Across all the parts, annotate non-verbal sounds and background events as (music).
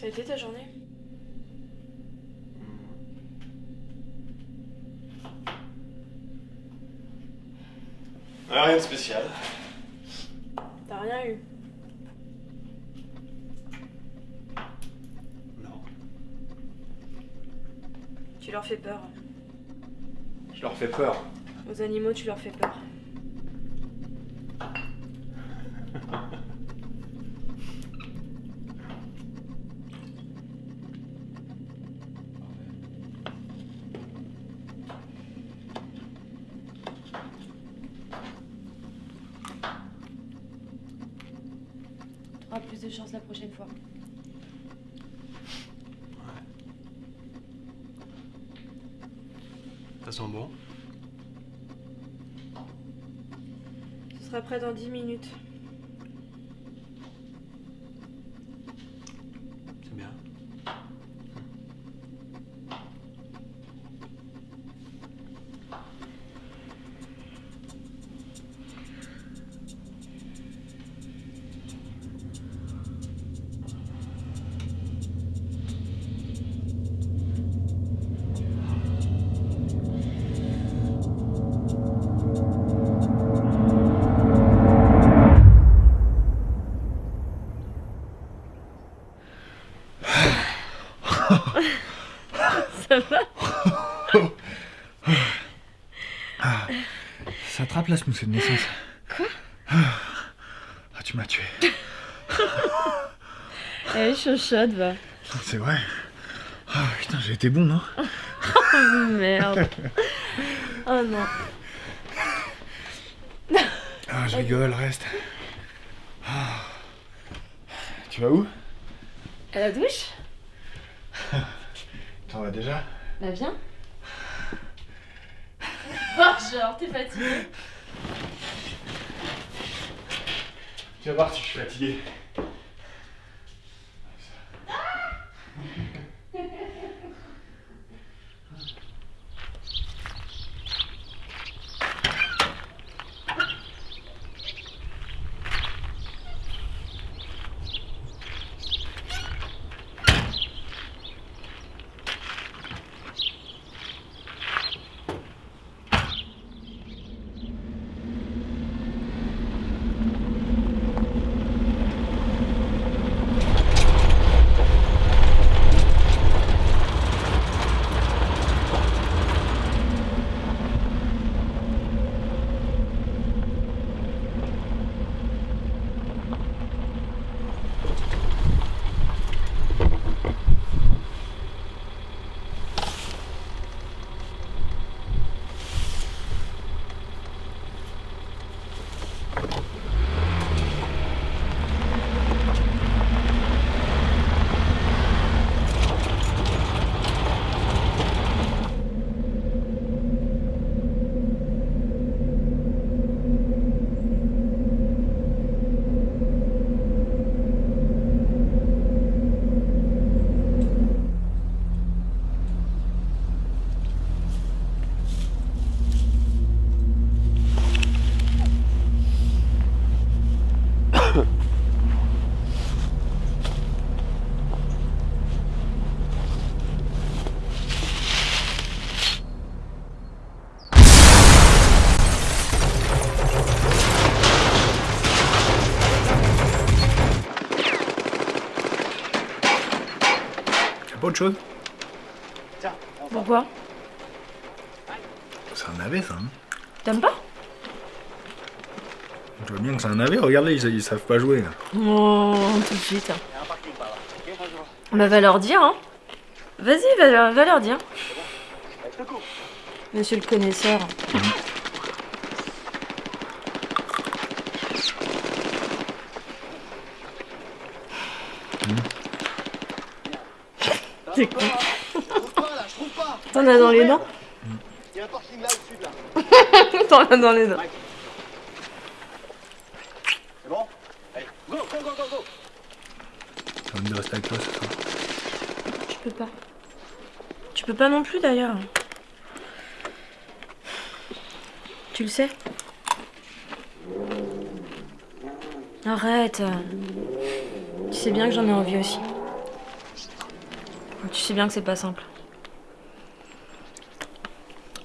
Ça a été ta journée Ah, rien de spécial. T'as rien eu Non. Tu leur fais peur. Je leur fais peur. Aux animaux, tu leur fais peur. (laughs) T'auras plus de chance la prochaine fois. Ça sent bon Ce sera prêt dans 10 minutes. De naissance. Quoi? Ah, tu m'as tué. (laughs) Elle est chauchotte, va. C'est vrai. Ah putain, j'ai été bon, non? Oh (laughs) merde. Oh non. Ah, je rigole, reste. Ah. Tu vas où? À la douche? T'en vas déjà? Bah viens. (laughs) Oh, genre, t'es fatiguée Tu vas voir si je suis fatigué. Chose? Pourquoi? C'est un navet, ça. Hein T'aimes pas? Je vois bien que c'est un navet. Regardez, ils, ils savent pas jouer. Là. Oh, tout de suite. Bah va leur dire, hein. Vas-y, va, va leur dire. Monsieur le connaisseur. C'est T'en as dans les dents Il y a un parking là au-dessus là. T'en as dans les dents. C'est bon Allez, go, go, go, go, go J'ai envie de rester avec toi ce soir. Tu peux pas. Tu peux pas non plus d'ailleurs. Tu le sais Arrête. Tu sais bien que j'en ai envie aussi. Tu sais bien que c'est pas simple.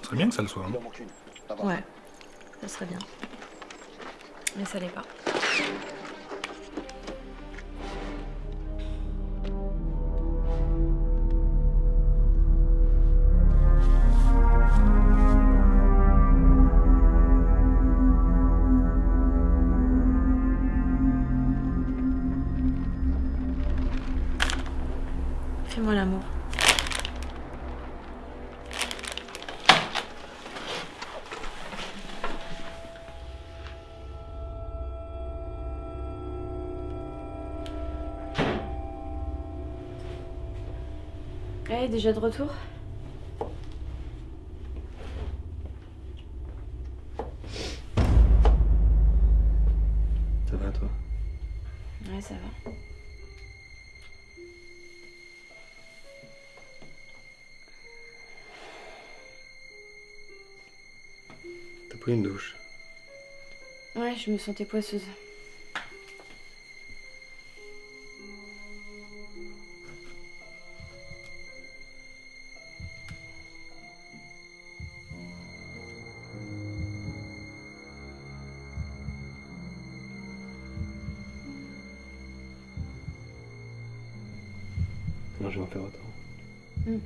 Ce serait bien que ça le soit. hein. Ça. Ouais, ça serait bien. Mais ça l'est pas. Hey, déjà de retour? Ça va toi? Ouais, ça va. T'as pris une douche? Ouais, je me sentais poisseuse. Je vais en faire autant. Hmm.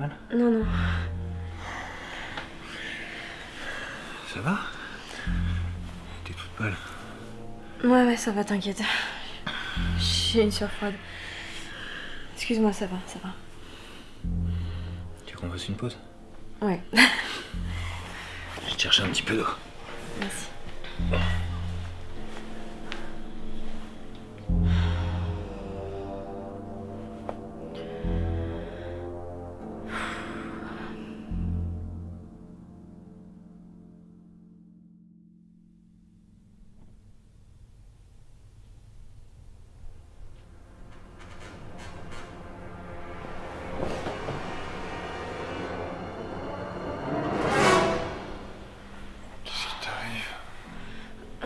Mal Non, non. Ça va T'es toute pâle. Ouais, ouais, ça va, t'inquiète. J'ai une sueur froide. Excuse-moi, ça va, ça va. Tu veux qu'on fasse une pause Ouais, Je vais te chercher un petit peu d'eau. merci. Qu'est-ce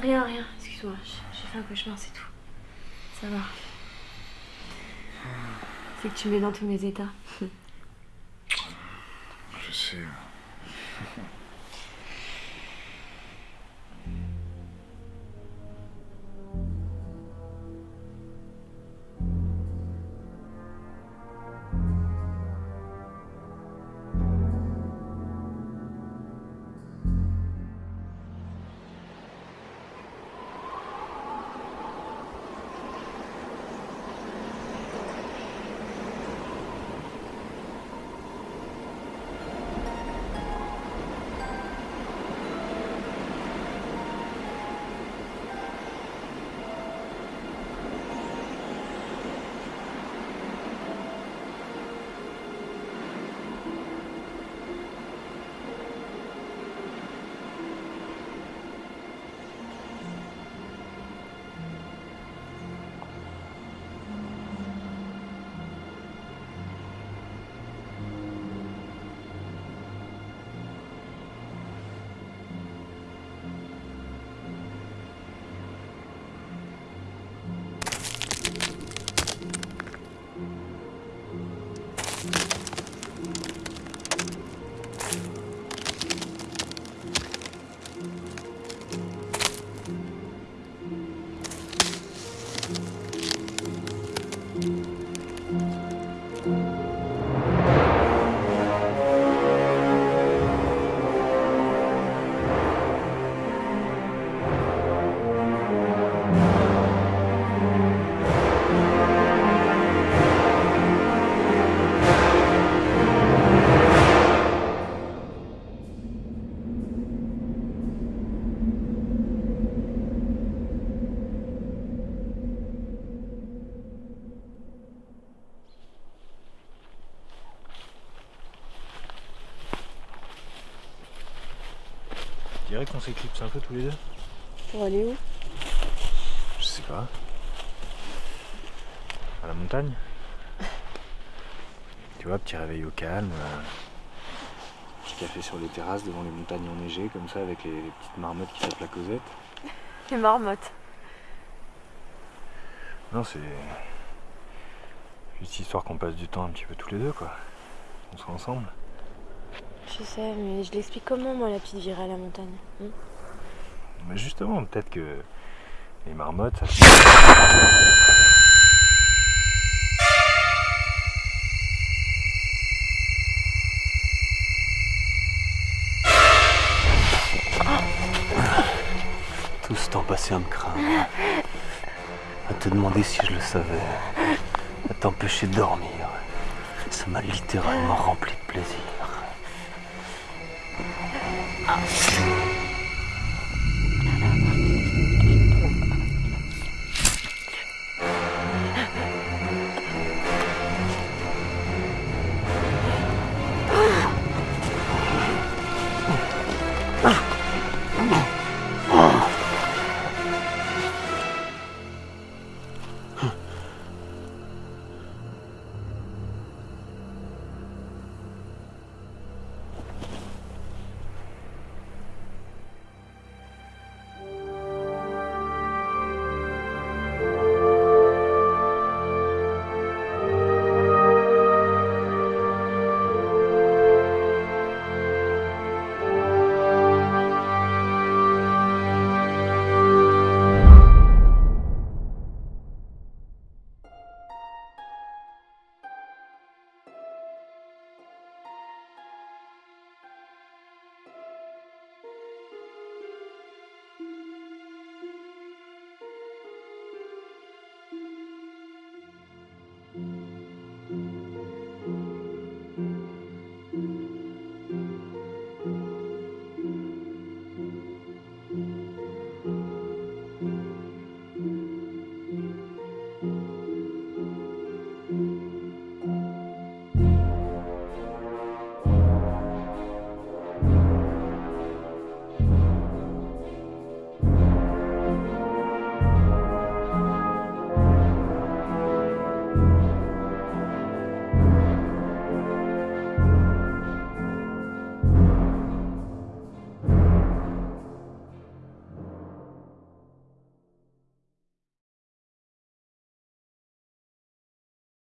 Rien, rien, excuse-moi. J'ai fait un cauchemar, c'est tout. Ça va. C'est que tu me mets dans tous mes états. Je sais. S'éclipse un peu tous les deux Pour aller où? Je sais pas. À la montagne (laughs) Tu vois, petit réveil au calme. euh, Petit café sur les terrasses devant les montagnes enneigées, comme ça, avec les, les petites marmottes qui tapent la causette. (laughs) Les marmottes. Non, c'est. Juste histoire qu'on passe du temps un petit peu tous les deux, quoi. On soit ensemble. Je sais, mais je l'explique comment, moi, la petite virée à la montagne hein? Mais justement, peut-être que les marmottes, ça. Tout ce temps passé à me craindre. À te demander si je le savais. À t'empêcher de dormir. Ça m'a littéralement rempli de plaisir. up.